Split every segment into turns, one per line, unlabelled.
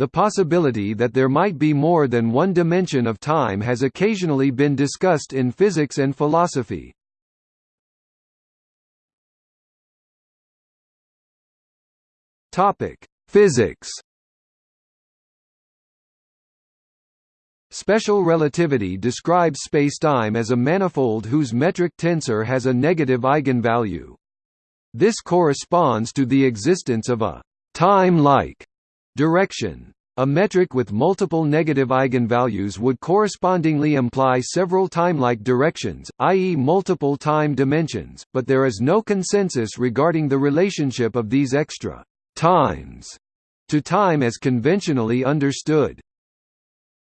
The possibility that there might be more than one dimension of time has occasionally been discussed in physics and philosophy. Topic: Physics. Special relativity describes spacetime as a manifold whose metric tensor has a negative eigenvalue. This corresponds to the existence of a time-like Direction. A metric with multiple negative eigenvalues would correspondingly imply several timelike directions, i.e. multiple time dimensions, but there is no consensus regarding the relationship of these extra times to time as conventionally understood.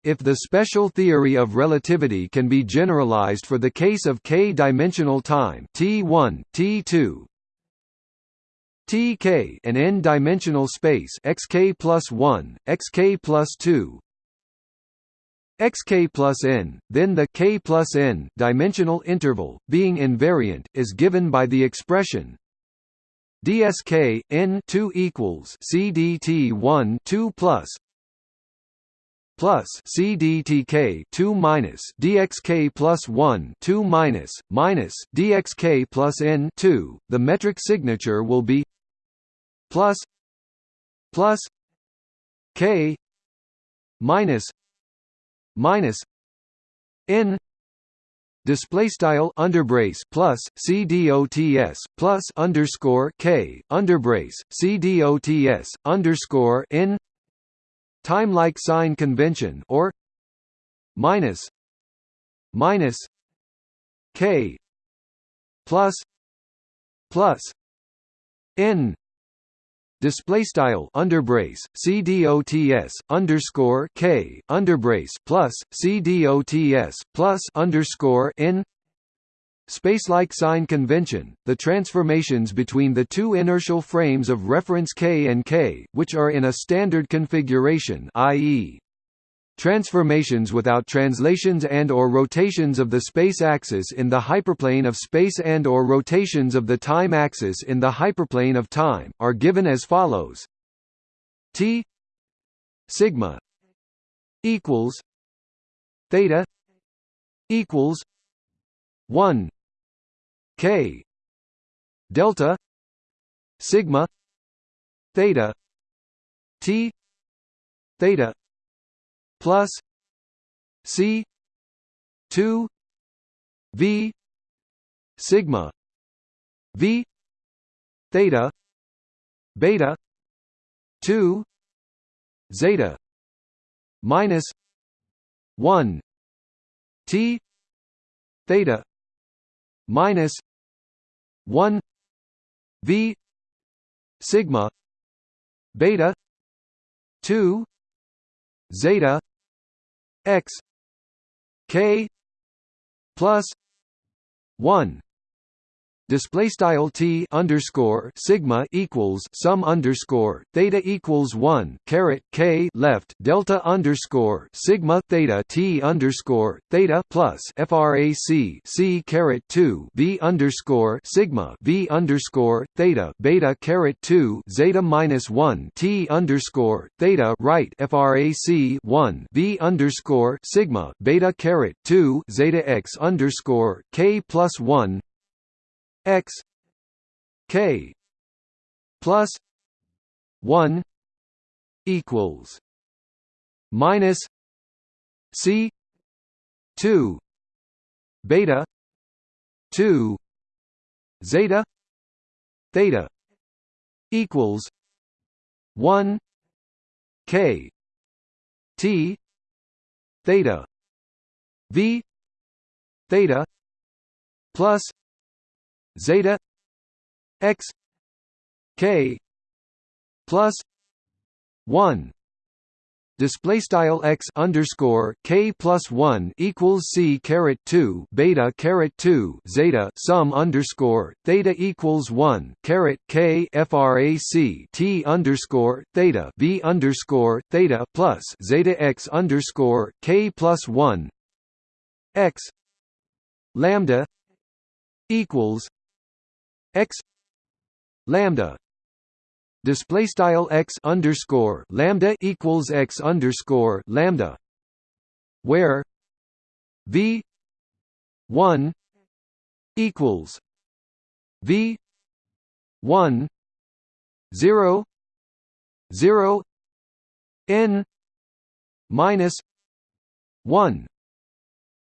If the special theory of relativity can be generalized for the case of k-dimensional time T1, T2, Tk an n-dimensional space xk plus 1, xk plus 2, xk plus n, then the k plus n dimensional interval, being invariant, is given by the expression dsk n 2 equals cdt 1 2 plus plus cdtk 2 minus dxk plus 1 2 minus minus dxk plus n 2 the metric signature will be plus plus k minus minus n display style underbrace plus cdots plus underscore k underbrace cdots underscore n time-like sign convention or minus minus k plus plus n display style underbrace cdots underscore k underbrace plus cdots plus underscore n Spacelike sign convention, the transformations between the two inertial frames of reference k and k, which are in a standard configuration i.e. Transformations without translations and or rotations of the space axis in the hyperplane of space and or rotations of the time axis in the hyperplane of time, are given as follows. T sigma equals theta equals 1 k delta sigma theta t theta plus c 2 v sigma v theta beta 2 zeta minus 1 t theta minus 1 v sigma beta 2 zeta x k plus 1 display style t underscore sigma equals sum underscore theta equals one caret k left delta underscore sigma theta t underscore theta plus frac c caret two v underscore sigma v underscore theta beta caret two zeta minus one t underscore theta right frac one v underscore sigma beta caret two zeta x underscore k plus one x k plus 1 equals minus c 2 beta 2 zeta theta equals 1 k t theta v theta plus zeta x k plus 1 display style x underscore k plus one equals c caret two beta caret two zeta sum underscore theta equals one caret k frac t underscore theta v underscore theta plus zeta x underscore k plus one. X lambda equals x lambda display style x underscore lambda equals x underscore lambda where v 1 equals v 1 0 0 n minus 1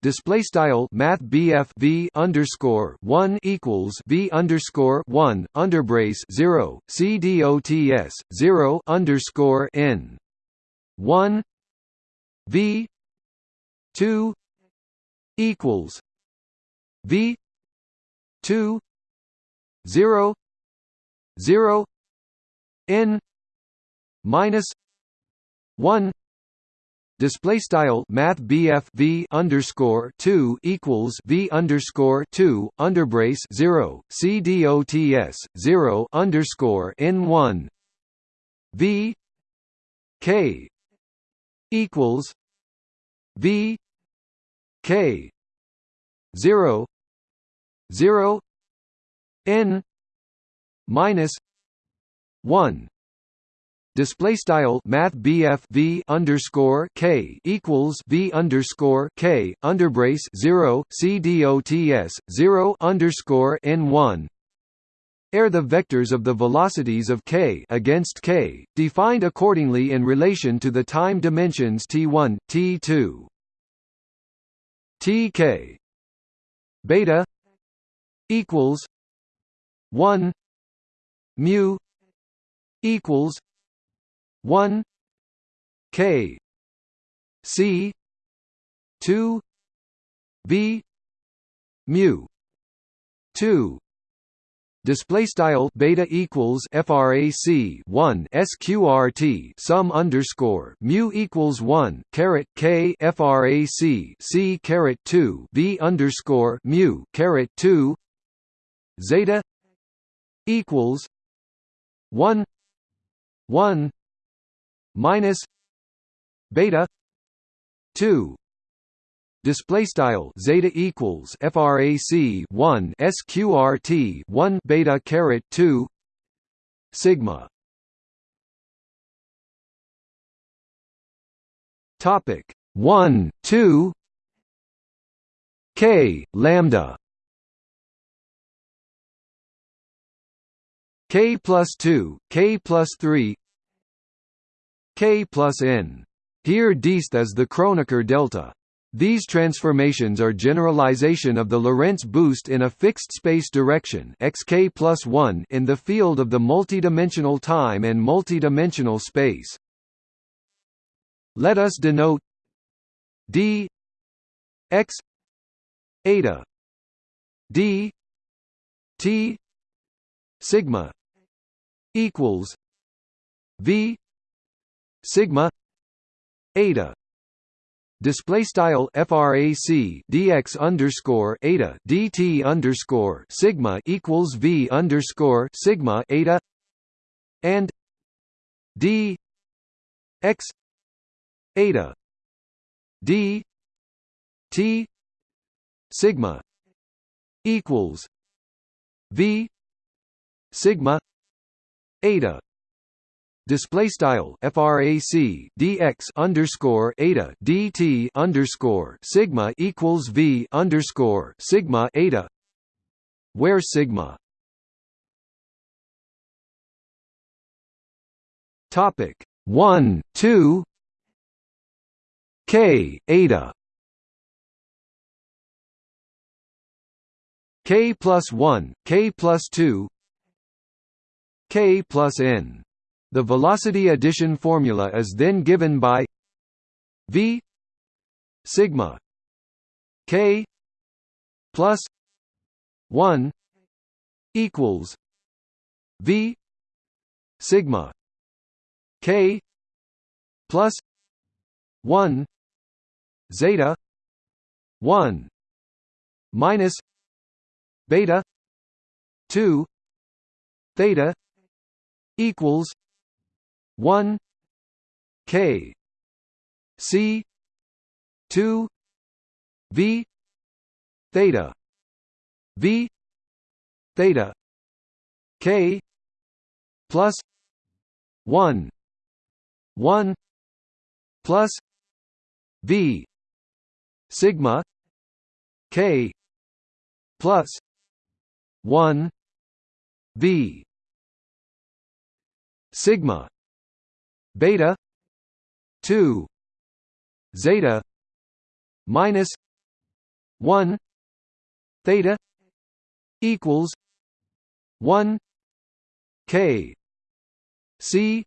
display style math BF V underscore 1 equals V underscore 1 underbrace 0 CDOTS 0 underscore N. 1 V. 2 equals. V. 2 0 0 N. Minus. 1 display style math V underscore 2 equals V underscore 2 underbrace 0 CDOTS 0 underscore N 1 V K equals V K 0 0 N minus 1 display style math BF V underscore K equals V underscore K underbrace 0 CDOTS 0 underscore N 1 are the vectors of the velocities of k against k, defined accordingly in relation to the time dimensions t1, t2. tk beta equals 1 mu equals 1 k c 2 b mu 2 display style beta equals frac 1 sqrt sum underscore mu equals 1 caret k frac c caret 2 v underscore mu caret 2 zeta equals 1 1 minus beta 2 display style zeta equals frac 1 sqrt 1 beta caret 2 sigma. Topic 1 2 k lambda. K plus 2 k plus 3 k plus n. Here dist is the Kronecker delta. These transformations are generalization of the Lorentz boost in a fixed space direction xk plus 1 in the field of the multidimensional time and multidimensional space. Let us denote d x eta d t sigma equals v sigma eta. Display style frac dx underscore eta dt underscore sigma equals v underscore sigma eta. And d x eta d t sigma equals v sigma eta display style frac dx underscore eta dt underscore sigma equals v underscore sigma eta. Where sigma? Topic 1 2 k eta. K plus 1 k plus 2 k plus n the velocity addition formula is then given by v sigma k plus 1 equals v sigma k plus 1 zeta 1 minus beta 2 theta equals 1 k c 2 v theta v theta k plus 1 1 plus v sigma k plus 1 v sigma beta 2 zeta minus 1 theta equals 1 k c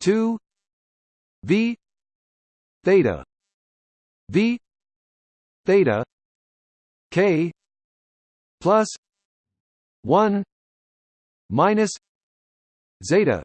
2 v theta v theta k plus 1 minus zeta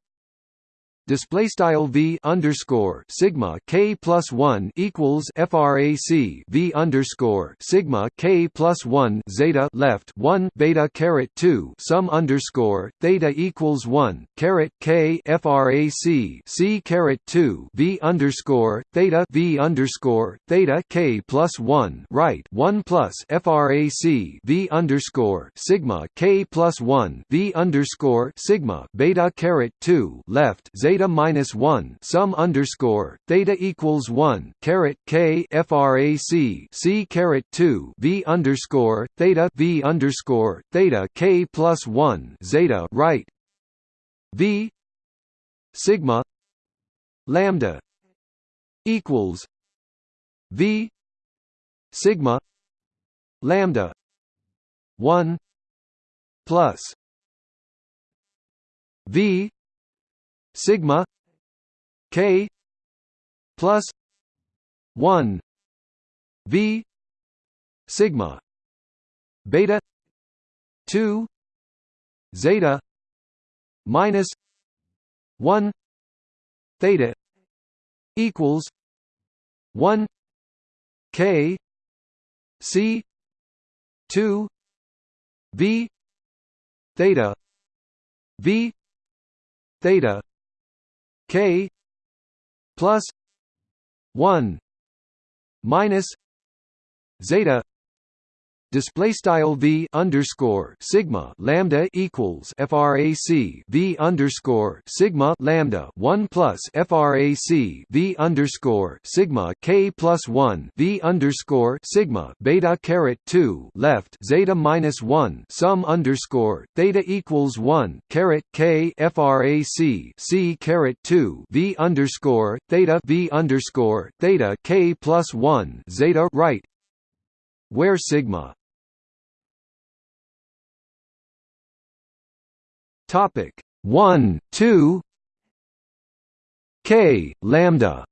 display style v underscore sigma k plus one equals frac v underscore sigma k plus one zeta left one beta caret two sum underscore theta equals one caret k frac c caret two v underscore theta v underscore theta k plus one right one plus frac v underscore sigma k plus one v underscore sigma beta caret two left zeta theta minus one sum underscore theta equals one caret k frac c caret two v underscore theta v underscore theta k plus one zeta right? V sigma lambda equals v sigma lambda one plus v sigma k plus 1 v sigma beta 2 zeta minus 1 theta equals 1 k c 2 v theta v theta k plus 1 minus zeta display style v underscore sigma lambda equals frac v underscore sigma lambda one plus frac v underscore sigma k plus one v underscore sigma beta caret two left zeta minus one sum underscore theta equals one caret k frac c caret two v underscore theta v underscore theta k plus one zeta right where sigma Topic. 1 2 K lambda.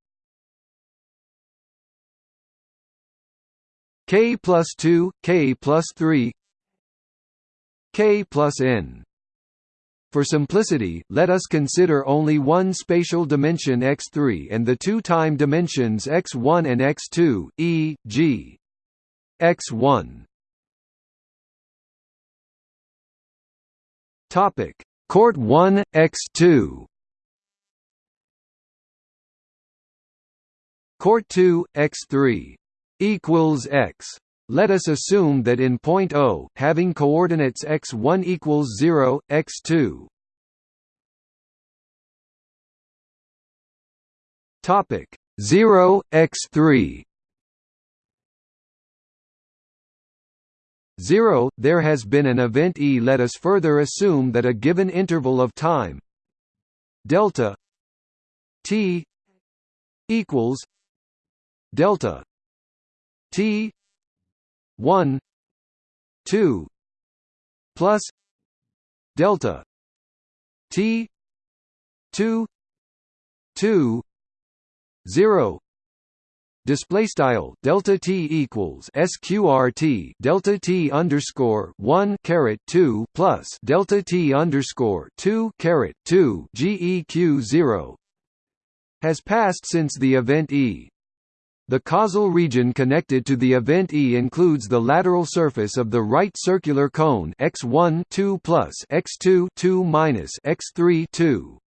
K plus 2 K plus 3 K plus n. For simplicity, let us consider only one spatial dimension x3 and the two time dimensions x1 and x2, e.g. x1 Topic: Court 1 x2. Court 2 x3 equals x. Let us assume that in point O, having coordinates x1 equals 0, x2 topic 0 x3 0 there has been an event e. Let us further assume that a given interval of time delta t equals delta t 1 2 plus delta t 2 2 0 display style delta t equals sqrt delta t underscore 1 caret 2 plus delta t underscore 2 caret 2 geq 0 has passed since the event e. The causal region connected to the event E includes the lateral surface of the right circular cone x1 2 plus x2 2 minus x3 2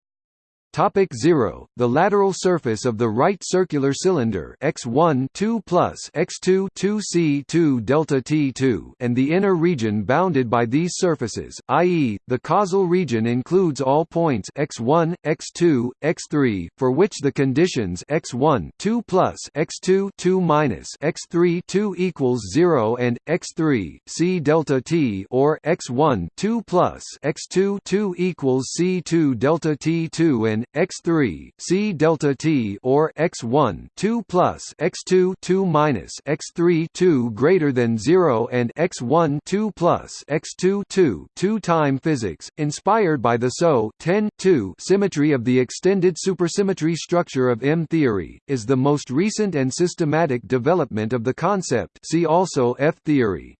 Topic 0 The lateral surface of the right circular cylinder x1 2 plus x2 2 c2 delta t2 and the inner region bounded by these surfaces i.e. the causal region includes all points x1 x2 x3 for which the conditions x1 2 plus x2 2 minus x3 2 equals 0 and x3 c delta t or x1 2 plus x2 2 equals c2 delta t2 and x3 c delta t or x1 2 plus x2 2 minus x3 2 greater than 0 and x1 2 plus x2 2 2 time physics inspired by the SO 10 2 symmetry of the extended supersymmetry structure of M theory is the most recent and systematic development of the concept. See also F theory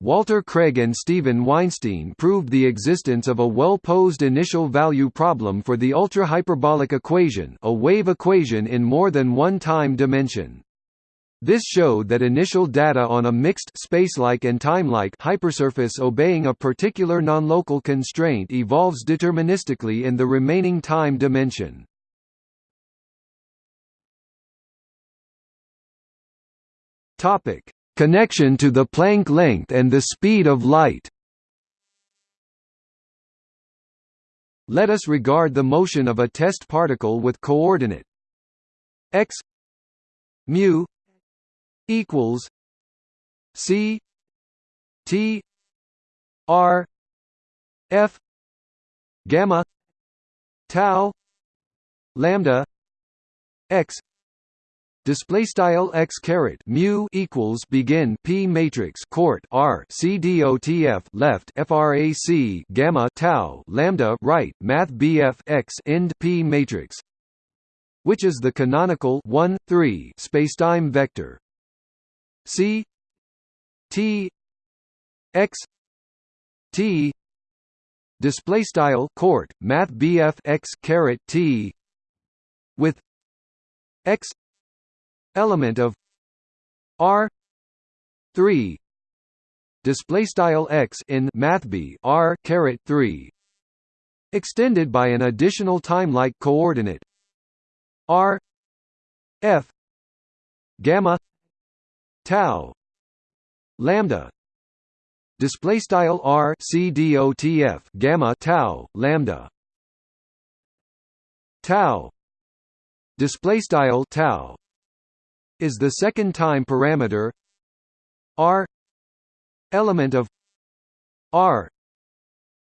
Walter Craig and Steven Weinstein proved the existence of a well-posed initial value problem for the ultra-hyperbolic equation a wave equation in more than one time dimension. This showed that initial data on a mixed spacelike and timelike hypersurface obeying a particular nonlocal constraint evolves deterministically in the remaining time dimension. Topic: Connection to the Planck length and the speed of light. Let us regard the motion of a test particle with coordinate. X mu equals c t r f gamma tau lambda x display style x caret mu equals begin p matrix court r c dotf left frac gamma tau lambda right math bf x end p matrix which is the canonical 1 3 spacetime vector. C t x t display style court math bf x caret t with x element of R three display style x in mathb R caret three extended by an additional time-like coordinate R F gamma tau lambda display style R C D O T F gamma tau lambda tau display style tau is the second time parameter. R. element of r.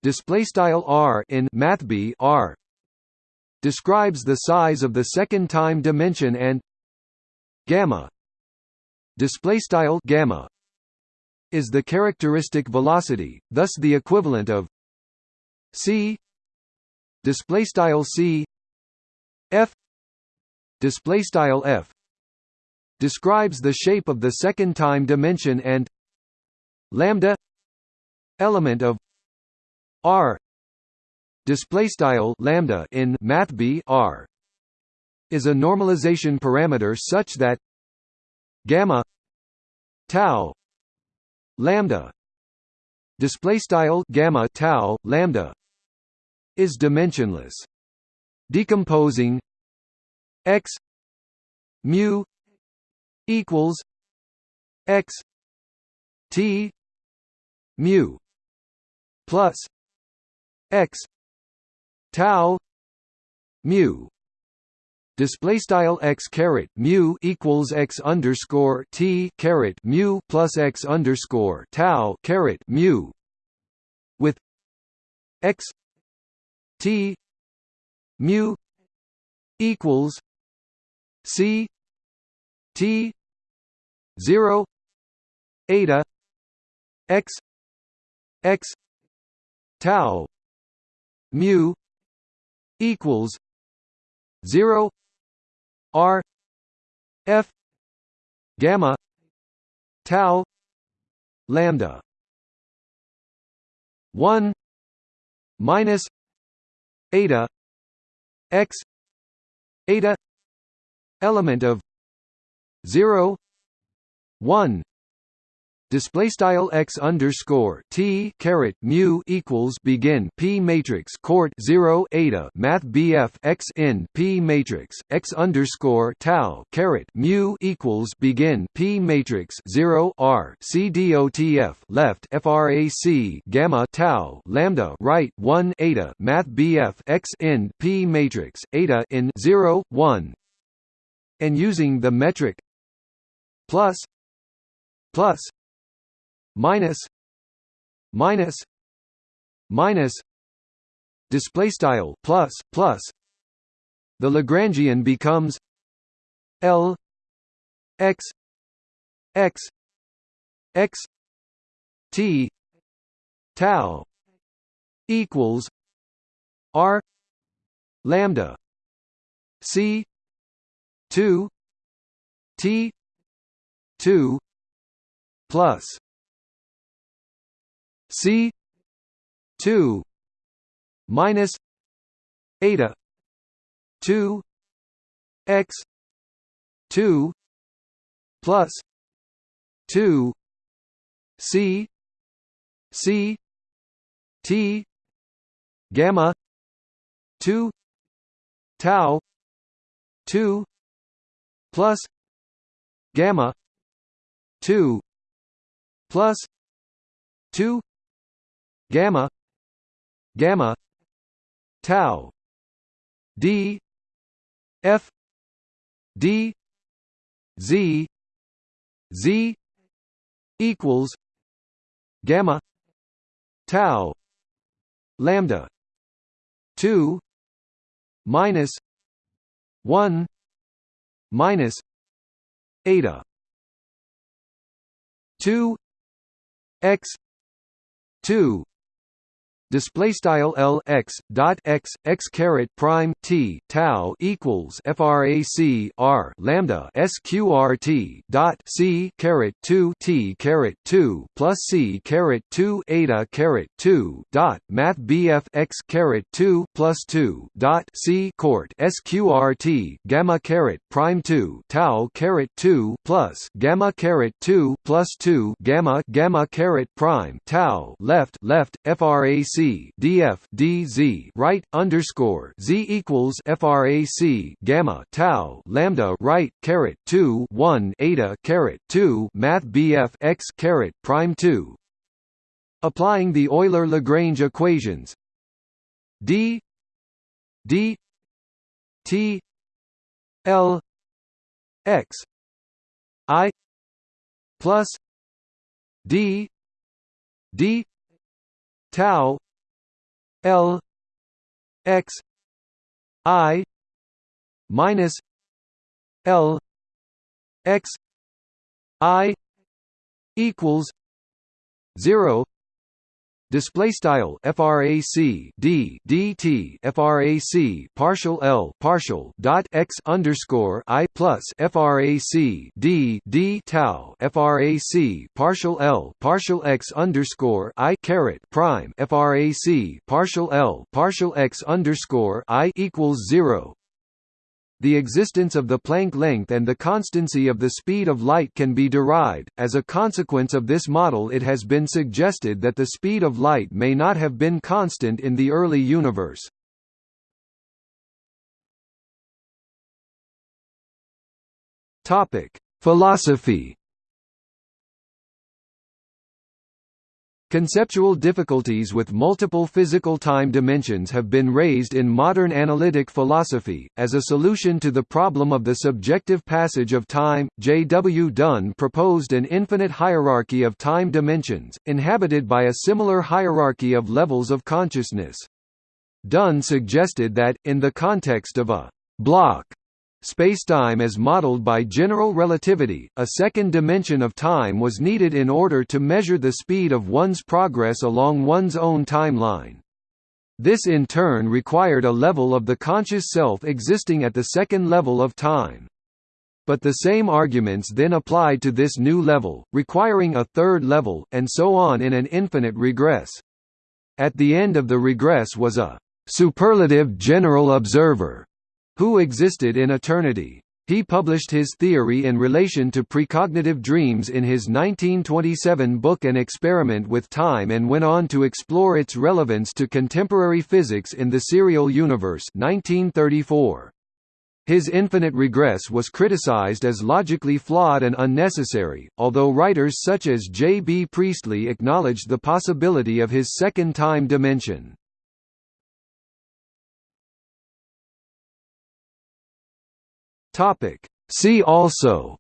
Display style r in mathb r. describes the size of the second time dimension and gamma. Display style gamma is the characteristic velocity thus the equivalent of c. Display style c. F. Display style f describes the shape of the second time dimension and lambda element of r display style lambda in math b r is a normalization parameter such that gamma tau lambda display style gamma tau lambda is dimensionless decomposing x mu equals x t mu plus x tau mu. Display style x caret mu equals x underscore t caret mu plus x underscore tau caret mu. With x t mu equals c T zero eta x x tau mu equals zero R F gamma tau lambda one minus eta x eta element of 0 1 display style x underscore t caret mu equals begin p matrix court 0 eta math bf x in p matrix x underscore tau caret mu equals begin p matrix 0 r c dotf left frac gamma tau lambda right 1 eta math bf x in p matrix eta in 0 1 and using the metric plus plus minus minus minus display style plus plus. The lagrangian becomes l x x x t tau equals r lambda c 2 t 2 plus C two minus eta two X two plus two C C T gamma two tau two plus gamma two plus two gamma gamma tau d f d z z equals gamma tau lambda 2 minus 1 minus eta 2 x 2 display style L x dot x x caret prime T tau equals frac R lambda sqrt dot C caret 2 T caret 2 plus C caret 2 eta caret 2 dot math BF x caret 2 plus 2 dot C court sqrt gamma caret prime 2 tau caret 2 plus gamma caret 2 plus 2 gamma gamma caret prime tau left left frac df dz right underscore z equals frac gamma tau lambda right caret 2 1 eta caret 2 math bf x caret prime 2 applying the Euler Lagrange equations. D d t l x i plus d d tau L X I minus L X I equals zero display style frac d dt frac partial l partial dot x underscore i plus frac d d tau frac partial l partial x underscore i caret prime frac partial l partial x underscore i equals zero the existence of the Planck length and the constancy of the speed of light can be derived. As a consequence of this model, it has been suggested that the speed of light may not have been constant in the early universe. Topic: Philosophy Conceptual difficulties with multiple physical time dimensions have been raised in modern analytic philosophy. As a solution to the problem of the subjective passage of time, J. W. Dunne proposed an infinite hierarchy of time dimensions, inhabited by a similar hierarchy of levels of consciousness. Dunne suggested that, in the context of a block Spacetime as modeled by general relativity, a second dimension of time was needed in order to measure the speed of one's progress along one's own timeline. This in turn required a level of the conscious self existing at the second level of time. But the same arguments then applied to this new level, requiring a third level, and so on in an infinite regress. At the end of the regress was a superlative general observer who existed in eternity. He published his theory in relation to precognitive dreams in his 1927 book An Experiment with Time and went on to explore its relevance to contemporary physics in the serial universe 1934. His infinite regress was criticized as logically flawed and unnecessary, although writers such as J. B. Priestley acknowledged the possibility of his second time dimension. Topic. See also.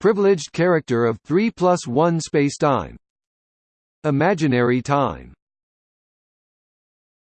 Privileged character of 3 plus 1 spacetime. Imaginary time